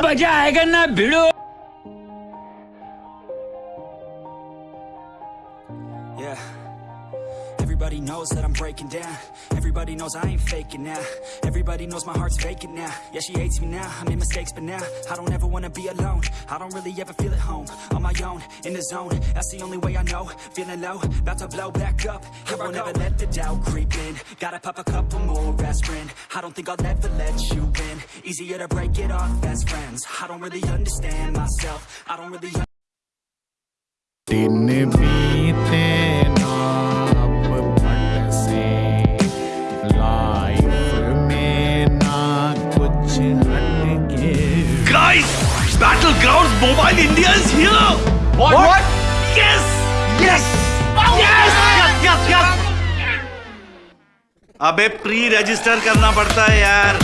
अभी मजा आएगा ना भिड़ो Yeah. Everybody knows that I'm breaking down. Everybody knows I ain't faking now. Everybody knows my heart's vacant now. Yeah, she hates me now. I made mistakes, but now I don't ever wanna be alone. I don't really ever feel at home. On my own, in the zone. That's the only way I know. Feeling low, about to blow back up. I won't ever let the doubt creep in. Gotta pop a couple more aspirin. I don't think I'll ever let you win. Easier to break it off best friends I don't really understand myself I don't really Didn't Battlegrounds Mobile India is here! What? what? what? अबे pre register करना पड़ता है यार।